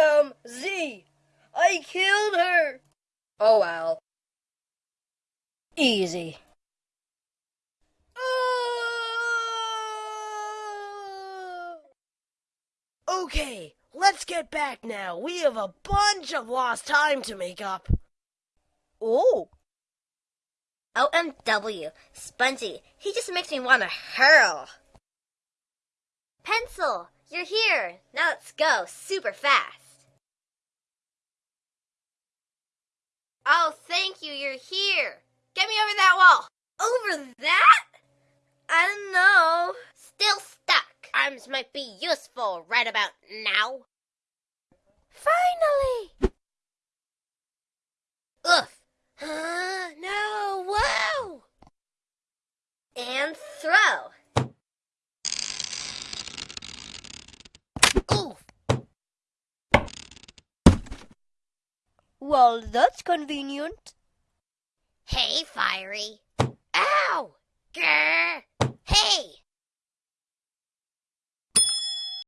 am Z. I killed her. Oh well. Easy. Ah! Okay, let's get back now. We have a bunch of lost time to make up. Oh, OMW, Spongy, he just makes me want to hurl. Pencil, you're here. Now let's go super fast. Oh, thank you, you're here. Get me over that wall. Over that? I don't know. Still stuck. Arms might be useful right about now. Finally! Oof. Uh, no, whoa! And throw. Oof. well, that's convenient. Hey, Fiery. Ow! Grr! Hey!